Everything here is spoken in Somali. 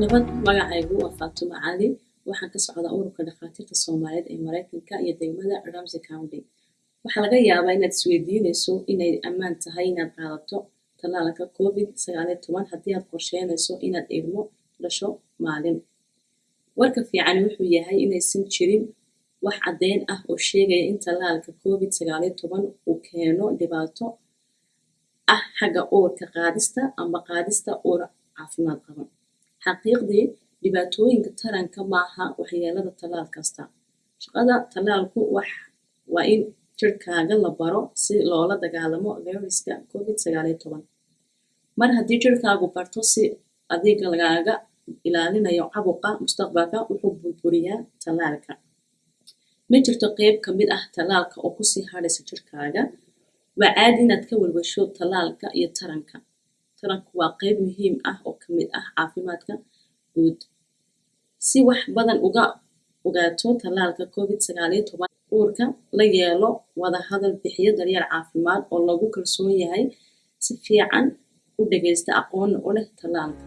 nabad magacaygu waa faatumo cali waxaan ka socdaa ururka dhakhaatiirta soomaaliyeed ee mareykanka iyo degmada ramsey county. Waxaa laga yaabaa inaad isweydiinayso inay ammaan tahay inaad qaadato tallaalka covid sagaaliyo toban haddii aad qorsheynayso inaad ilmo dhasho maalin. Warka fiican wuxuu yahay inaysan jirin wax caddeyn ah oo sheegaya in tallaalka covid sagaaliyo toban uu keeno dhibaato ah xagga uurka qaadista ama qaadista uur caafimaad qaba xaqiiqdii dhibaatooyinka taranka maaha waxyeelada tallaal kasta. Shaqada tallaalku waa in jirkaaga la baro si loola dagaalamo viruska covid mar haddii jirkaagu barto si adiga lagaaga ilaalinayo cabuqa mustaqbalka wuxuu burburiyaa tallaalka ma jirto qeyb ka mid ah tallaalka oo ku sii hadhaysa jirkaaga? Waa caadi inaad ka walwasho tallaalka iyo taranka. Taranku waa qeyb muhiim ah oo ka mid ah caafimaadka guud. Si wax badan uga ogaato tallaalka covid sagaaliyo toban uurka la yeelo wada hadal bixiyo daryeel caafimaad oo lagu kalsoon yahay si fiican u dhagaysta aqoonna u leh tallaalka